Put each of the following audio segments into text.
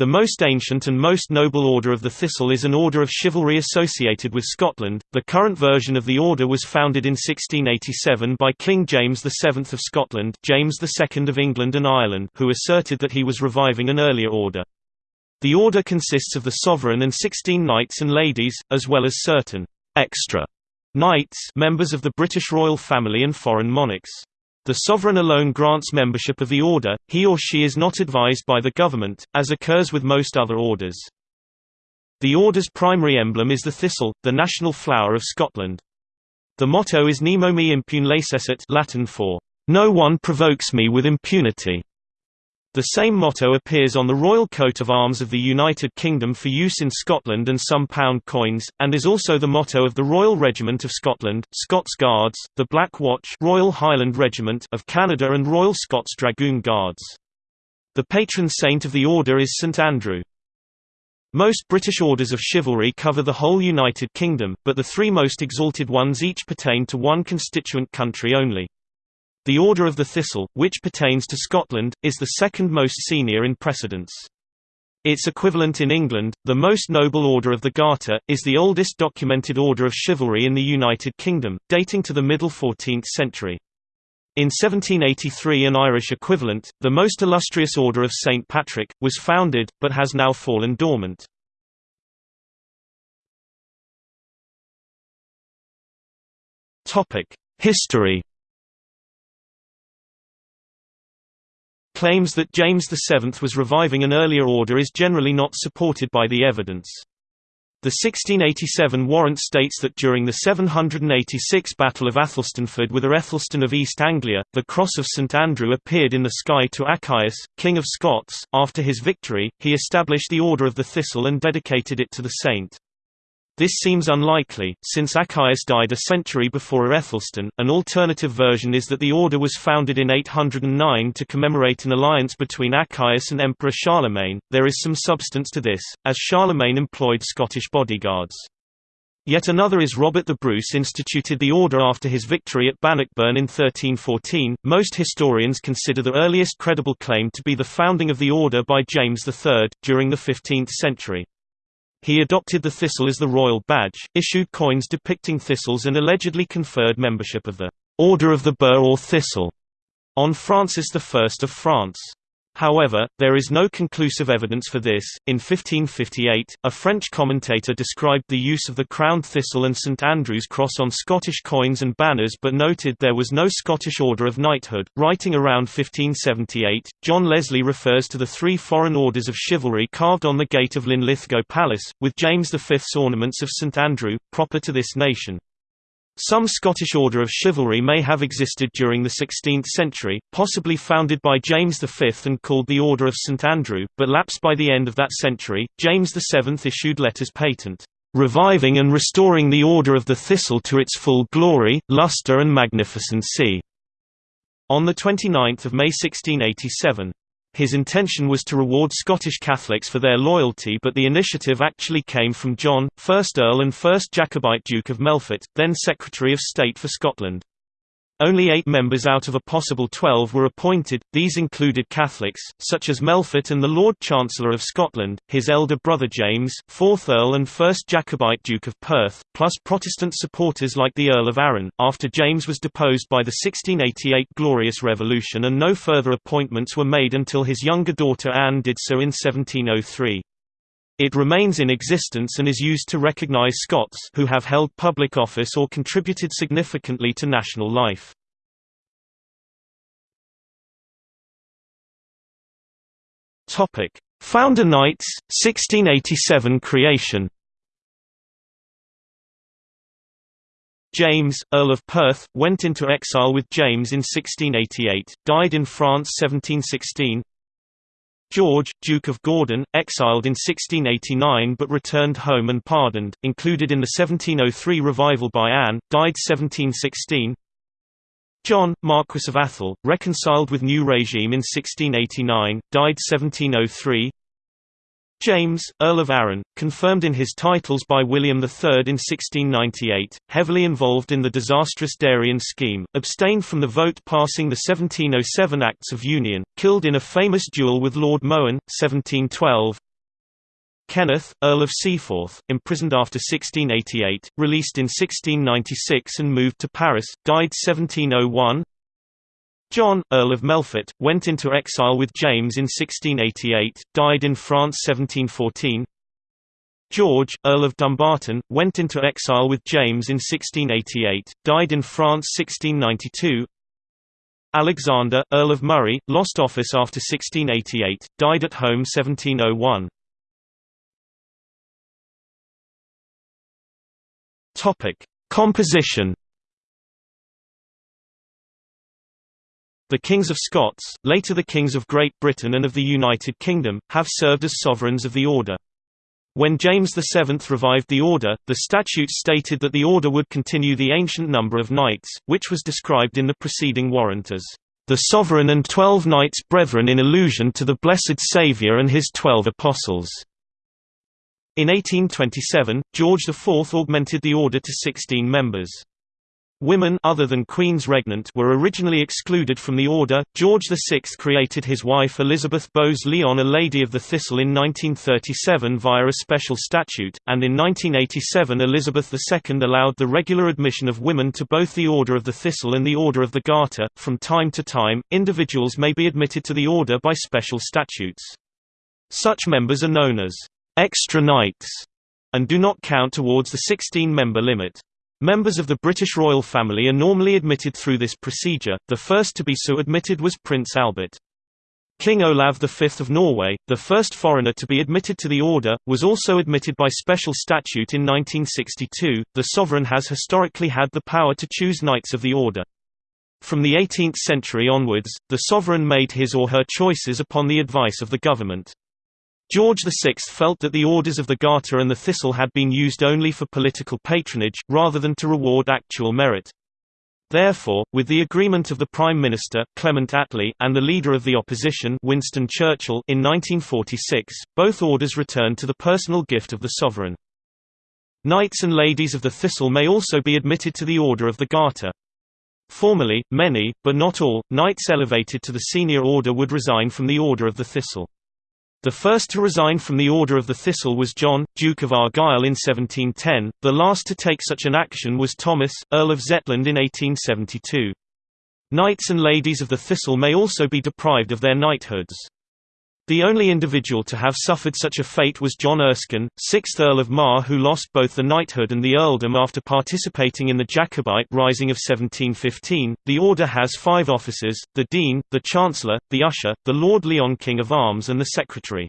The most ancient and most noble order of the Thistle is an order of chivalry associated with Scotland. The current version of the order was founded in 1687 by King James VII of Scotland, James II of England and Ireland, who asserted that he was reviving an earlier order. The order consists of the sovereign and 16 knights and ladies, as well as certain extra knights, members of the British royal family and foreign monarchs. The sovereign alone grants membership of the order, he or she is not advised by the government, as occurs with most other orders. The order's primary emblem is the thistle, the national flower of Scotland. The motto is Nemo me impune lacessit Latin for, "'No one provokes me with impunity'". The same motto appears on the royal coat of arms of the United Kingdom for use in Scotland and some pound coins, and is also the motto of the Royal Regiment of Scotland, Scots Guards, the Black Watch Royal Highland Regiment of Canada and Royal Scots Dragoon Guards. The patron saint of the order is St Andrew. Most British orders of chivalry cover the whole United Kingdom, but the three most exalted ones each pertain to one constituent country only. The Order of the Thistle, which pertains to Scotland, is the second most senior in precedence. Its equivalent in England, the Most Noble Order of the Garter, is the oldest documented order of chivalry in the United Kingdom, dating to the middle 14th century. In 1783 an Irish equivalent, the Most Illustrious Order of St. Patrick, was founded, but has now fallen dormant. History claims that James VII was reviving an earlier order is generally not supported by the evidence. The 1687 warrant states that during the 786 Battle of Athelstaneford with Aethelstan of East Anglia, the cross of St Andrew appeared in the sky to Achaius, King of Scots. After his victory, he established the Order of the Thistle and dedicated it to the saint. This seems unlikely, since Achaius died a century before Aethelstan. An alternative version is that the order was founded in 809 to commemorate an alliance between Achaius and Emperor Charlemagne. There is some substance to this, as Charlemagne employed Scottish bodyguards. Yet another is Robert the Bruce instituted the order after his victory at Bannockburn in 1314. Most historians consider the earliest credible claim to be the founding of the order by James III, during the 15th century. He adopted the thistle as the royal badge, issued coins depicting thistles and allegedly conferred membership of the Order of the Burr or Thistle on Francis I of France. However, there is no conclusive evidence for this. In 1558, a French commentator described the use of the crowned thistle and St Andrew's cross on Scottish coins and banners but noted there was no Scottish order of knighthood. Writing around 1578, John Leslie refers to the three foreign orders of chivalry carved on the gate of Linlithgow Palace, with James V's ornaments of St Andrew, proper to this nation. Some Scottish order of chivalry may have existed during the 16th century, possibly founded by James V and called the Order of St Andrew, but lapsed by the end of that century. James VII issued letters patent, reviving and restoring the Order of the Thistle to its full glory, lustre and magnificency, on 29 May 1687. His intention was to reward Scottish Catholics for their loyalty but the initiative actually came from John, 1st Earl and 1st Jacobite Duke of Melfort, then Secretary of State for Scotland. Only eight members out of a possible twelve were appointed, these included Catholics, such as Melfort and the Lord Chancellor of Scotland, his elder brother James, 4th Earl and 1st Jacobite Duke of Perth, plus Protestant supporters like the Earl of Arran, after James was deposed by the 1688 Glorious Revolution and no further appointments were made until his younger daughter Anne did so in 1703. It remains in existence and is used to recognize Scots who have held public office or contributed significantly to national life. Topic: Founder Knights 1687 creation. James, Earl of Perth, went into exile with James in 1688, died in France 1716 George, Duke of Gordon, exiled in 1689 but returned home and pardoned, included in the 1703 revival by Anne, died 1716 John, Marquess of Atholl, reconciled with new regime in 1689, died 1703 James, Earl of Arran, confirmed in his titles by William III in 1698, heavily involved in the disastrous Darien scheme, abstained from the vote passing the 1707 Acts of Union, killed in a famous duel with Lord Mohun, 1712 Kenneth, Earl of Seaforth, imprisoned after 1688, released in 1696 and moved to Paris, died 1701 John, Earl of Melfort, went into exile with James in 1688, died in France 1714 George, Earl of Dumbarton, went into exile with James in 1688, died in France 1692 Alexander, Earl of Moray, lost office after 1688, died at home 1701 Composition The Kings of Scots, later the Kings of Great Britain and of the United Kingdom, have served as sovereigns of the order. When James VII revived the order, the statutes stated that the order would continue the ancient number of knights, which was described in the preceding warrant as the sovereign and twelve knights brethren in allusion to the Blessed Saviour and his twelve apostles. In 1827, George IV augmented the order to 16 members. Women other than queens regnant were originally excluded from the order. George VI created his wife Elizabeth Bowes-Lyon a Lady of the Thistle in 1937 via a special statute, and in 1987 Elizabeth II allowed the regular admission of women to both the Order of the Thistle and the Order of the Garter. From time to time, individuals may be admitted to the order by special statutes. Such members are known as extra knights and do not count towards the 16-member limit. Members of the British royal family are normally admitted through this procedure, the first to be so admitted was Prince Albert. King Olav V of Norway, the first foreigner to be admitted to the order, was also admitted by special statute in 1962. The sovereign has historically had the power to choose knights of the order. From the 18th century onwards, the sovereign made his or her choices upon the advice of the government. George VI felt that the orders of the Garter and the Thistle had been used only for political patronage, rather than to reward actual merit. Therefore, with the agreement of the Prime Minister, Clement Attlee, and the leader of the opposition Winston Churchill in 1946, both orders returned to the personal gift of the sovereign. Knights and ladies of the Thistle may also be admitted to the Order of the Garter. Formerly, many, but not all, knights elevated to the senior order would resign from the Order of the Thistle. The first to resign from the Order of the Thistle was John, Duke of Argyll in 1710, the last to take such an action was Thomas, Earl of Zetland in 1872. Knights and ladies of the Thistle may also be deprived of their knighthoods. The only individual to have suffered such a fate was John Erskine, 6th Earl of Mar who lost both the knighthood and the earldom after participating in the Jacobite Rising of 1715. The order has five officers, the Dean, the Chancellor, the Usher, the Lord Lyon King of Arms and the Secretary.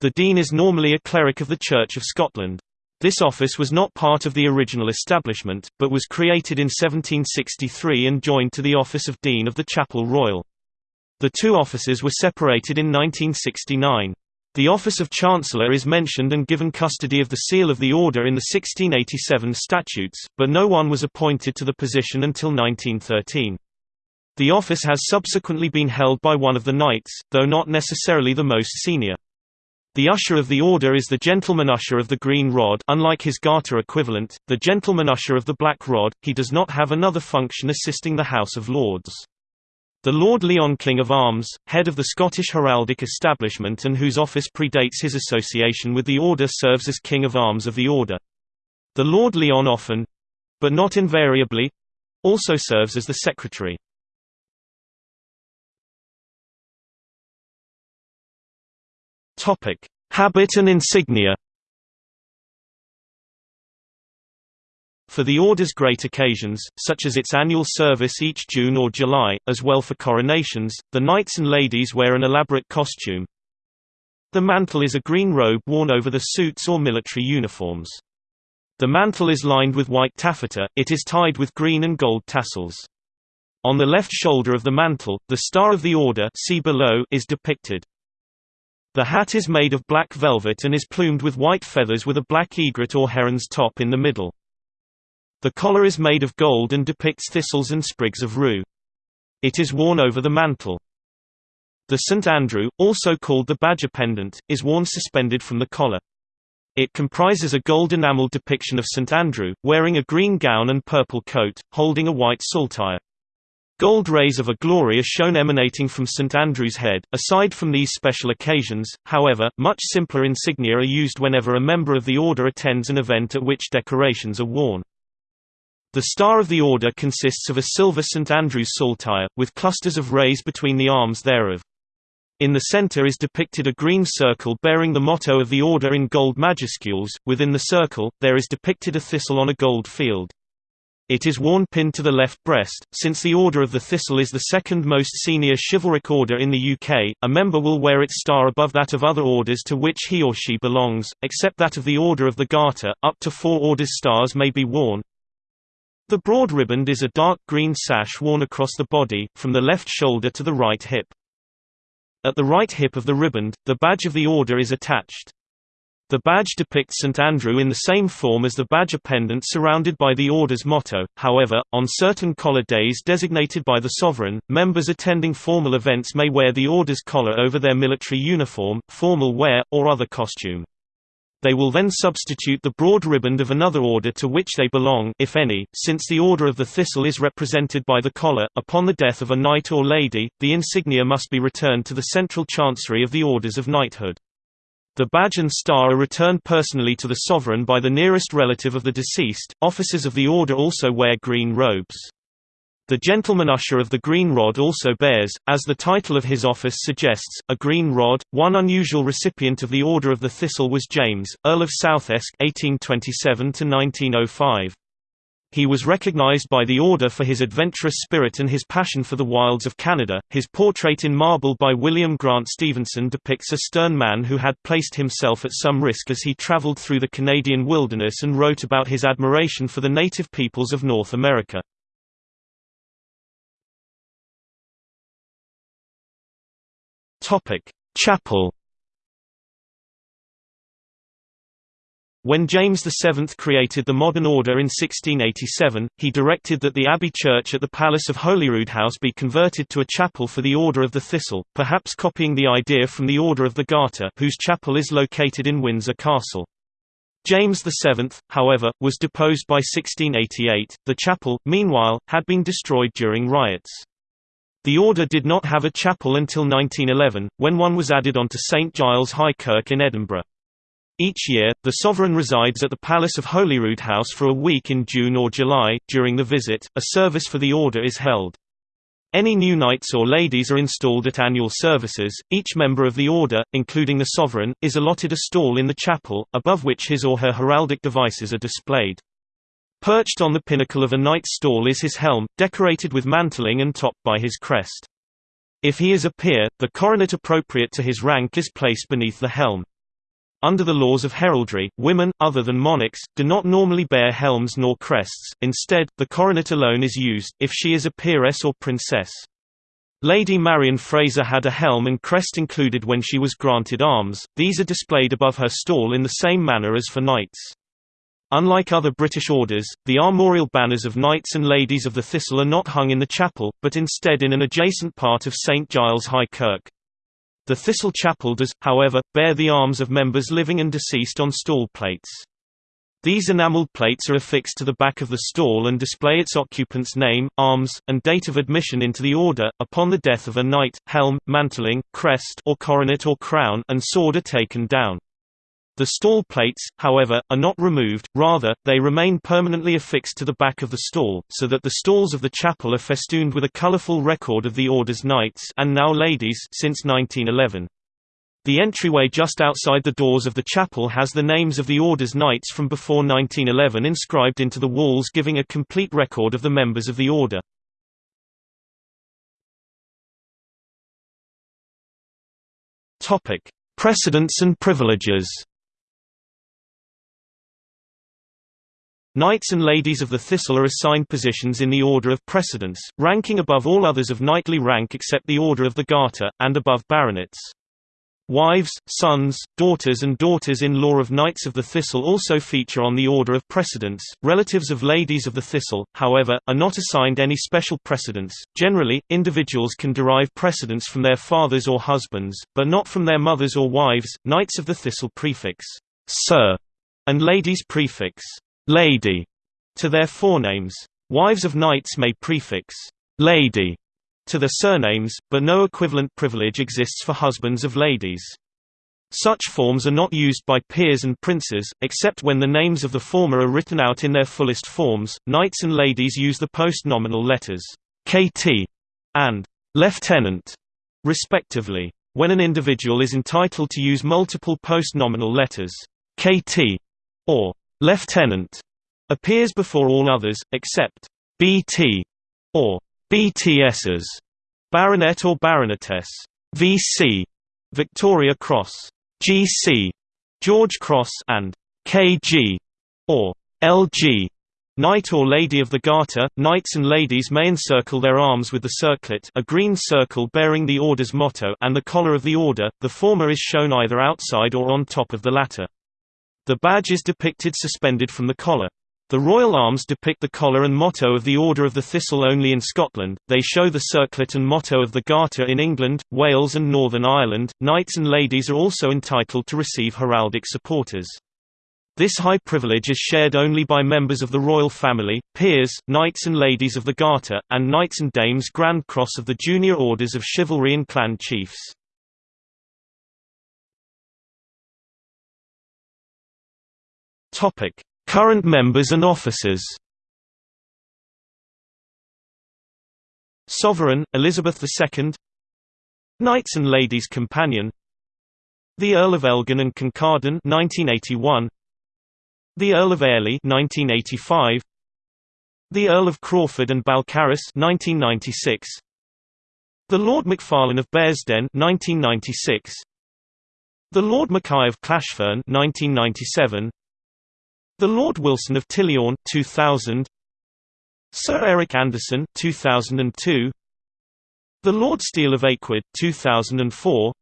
The Dean is normally a cleric of the Church of Scotland. This office was not part of the original establishment, but was created in 1763 and joined to the office of Dean of the Chapel Royal. The two offices were separated in 1969. The office of Chancellor is mentioned and given custody of the seal of the order in the 1687 statutes, but no one was appointed to the position until 1913. The office has subsequently been held by one of the knights, though not necessarily the most senior. The usher of the order is the gentleman usher of the green rod unlike his garter equivalent, the gentleman usher of the black rod, he does not have another function assisting the House of Lords. The Lord Lyon King of Arms, head of the Scottish heraldic establishment and whose office predates his association with the Order serves as King of Arms of the Order. The Lord Lyon often—but not invariably—also serves as the Secretary. Habit and insignia For the Order's great occasions, such as its annual service each June or July, as well for coronations, the knights and ladies wear an elaborate costume. The mantle is a green robe worn over the suits or military uniforms. The mantle is lined with white taffeta, it is tied with green and gold tassels. On the left shoulder of the mantle, the Star of the Order see below is depicted. The hat is made of black velvet and is plumed with white feathers with a black egret or heron's top in the middle. The collar is made of gold and depicts thistles and sprigs of rue. It is worn over the mantle. The St. Andrew, also called the badge appendant, is worn suspended from the collar. It comprises a gold enameled depiction of St. Andrew, wearing a green gown and purple coat, holding a white saltire. Gold rays of a glory are shown emanating from St Andrew's Head. Aside from these special occasions, however, much simpler insignia are used whenever a member of the Order attends an event at which decorations are worn. The star of the Order consists of a silver St Andrew's saltire, with clusters of rays between the arms thereof. In the center is depicted a green circle bearing the motto of the Order in gold majuscules, within the circle, there is depicted a thistle on a gold field. It is worn pinned to the left breast. Since the Order of the Thistle is the second most senior chivalric order in the UK, a member will wear its star above that of other orders to which he or she belongs, except that of the Order of the Garter. Up to four orders' stars may be worn. The broad riband is a dark green sash worn across the body, from the left shoulder to the right hip. At the right hip of the riband, the badge of the order is attached. The badge depicts St Andrew in the same form as the badge pendant surrounded by the order's motto, however, on certain collar days designated by the sovereign, members attending formal events may wear the order's collar over their military uniform, formal wear, or other costume. They will then substitute the broad riband of another order to which they belong if any, since the Order of the Thistle is represented by the collar. Upon the death of a knight or lady, the insignia must be returned to the central chancery of the orders of knighthood. The badge and star are returned personally to the sovereign by the nearest relative of the deceased. Officers of the order also wear green robes. The gentleman usher of the Green Rod also bears, as the title of his office suggests, a green rod. One unusual recipient of the Order of the Thistle was James, Earl of Southesk (1827–1905). He was recognized by the Order for his adventurous spirit and his passion for the wilds of Canada. His portrait in marble by William Grant Stevenson depicts a stern man who had placed himself at some risk as he traveled through the Canadian wilderness and wrote about his admiration for the native peoples of North America. Topic: Chapel. When James VII created the modern order in 1687, he directed that the abbey church at the Palace of Holyrood House be converted to a chapel for the Order of the Thistle, perhaps copying the idea from the Order of the Garter whose chapel is located in Windsor Castle. James VII, however, was deposed by 1688. The chapel, meanwhile, had been destroyed during riots. The order did not have a chapel until 1911, when one was added onto St Giles High Kirk in Edinburgh. Each year, the sovereign resides at the Palace of Holyrood House for a week in June or July. During the visit, a service for the order is held. Any new knights or ladies are installed at annual services. Each member of the order, including the sovereign, is allotted a stall in the chapel, above which his or her heraldic devices are displayed. Perched on the pinnacle of a knight's stall is his helm, decorated with mantling and topped by his crest. If he is a peer, the coronet appropriate to his rank is placed beneath the helm. Under the laws of heraldry, women, other than monarchs, do not normally bear helms nor crests, instead, the coronet alone is used, if she is a peeress or princess. Lady Marion Fraser had a helm and crest included when she was granted arms, these are displayed above her stall in the same manner as for knights. Unlike other British orders, the armorial banners of knights and ladies of the Thistle are not hung in the chapel, but instead in an adjacent part of St Giles High Kirk. The Thistle Chapel does, however, bear the arms of members living and deceased on stall plates. These enamelled plates are affixed to the back of the stall and display its occupant's name, arms, and date of admission into the order. Upon the death of a knight, helm, mantling, crest or coronet or crown and sword are taken down. The stall plates, however, are not removed, rather, they remain permanently affixed to the back of the stall, so that the stalls of the chapel are festooned with a colourful record of the Order's knights and now ladies since 1911. The entryway just outside the doors of the chapel has the names of the Order's knights from before 1911 inscribed into the walls giving a complete record of the members of the Order. Precedence and privileges Knights and ladies of the Thistle are assigned positions in the order of precedence, ranking above all others of knightly rank except the Order of the Garter, and above baronets. Wives, sons, daughters and daughters-in-law of Knights of the Thistle also feature on the order of precedence. Relatives of ladies of the Thistle, however, are not assigned any special precedence. Generally, individuals can derive precedence from their fathers or husbands, but not from their mothers or wives. Knights of the Thistle prefix Sir and ladies prefix lady to their forenames. Wives of knights may prefix lady to their surnames, but no equivalent privilege exists for husbands of ladies. Such forms are not used by peers and princes, except when the names of the former are written out in their fullest forms. Knights and ladies use the post-nominal letters KT and lieutenant, respectively. When an individual is entitled to use multiple post-nominal letters, KT or lieutenant appears before all others, except BT or BTSs, baronet or baronetess, VC, Victoria Cross, GC, George Cross, and KG or LG, Knight or Lady of the Garter, knights and ladies may encircle their arms with the circlet a green circle bearing the order's motto and the collar of the order, the former is shown either outside or on top of the latter. The badge is depicted suspended from the collar. The royal arms depict the collar and motto of the Order of the Thistle only in Scotland, they show the circlet and motto of the Garter in England, Wales and Northern Ireland. Knights and ladies are also entitled to receive heraldic supporters. This high privilege is shared only by members of the royal family, peers, knights and ladies of the Garter, and knights and dames Grand Cross of the junior orders of chivalry and clan chiefs. Current members and officers Sovereign, Elizabeth II Knights and Ladies Companion The Earl of Elgin and Kincardine 1981 the Earl of Airlie 1985 The Earl of Crawford and Balcarres 1996 The Lord Macfarlane of Bearsden 1996 The Lord Mackay of Clashfern 1997 The Lord Wilson of Tilliorn 2000 Sir Eric Anderson 2002 The Lord Steel of Aikwood 2004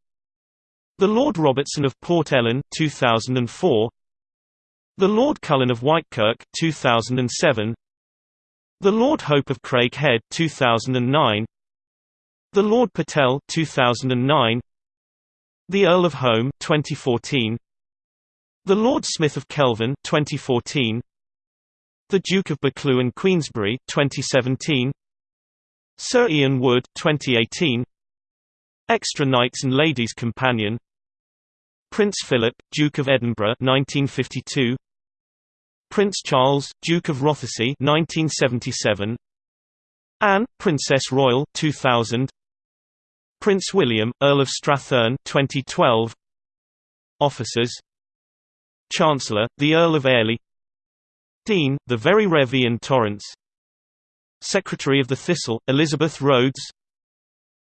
The Lord Robertson of Port Ellen 2004 the Lord Cullen of Whitekirk 2007 The Lord Hope of Craighead 2009 The Lord Patel 2009 The Earl of Home 2014 The Lord Smith of Kelvin 2014 The Duke of Buccleuch and Queensberry 2017 Sir Ian Wood 2018 Extra Knights and Ladies Companion. Prince Philip, Duke of Edinburgh 1952 Prince Charles, Duke of Rothesay 1977 Anne, Princess Royal 2000 Prince William, Earl of Strathearn 2012 Officers Chancellor, the Earl of Airlie Dean, the Very Rev. Ian Torrance Secretary of the Thistle, Elizabeth Roads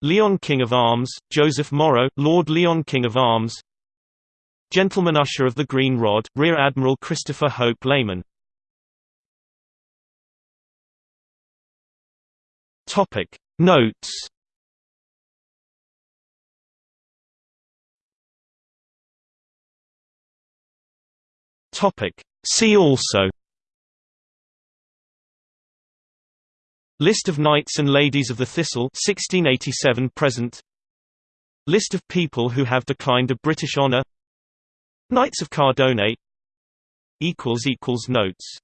Lyon King of Arms, Joseph Morrow, Lord Lyon King of Arms Gentleman Usher of the Green Rod, Rear Admiral Christopher Hope. Topic Notes Topic. See also List of Knights and Ladies of the Thistle 1687 present. List of people who have declined a British honour Knights of Cardone. Notes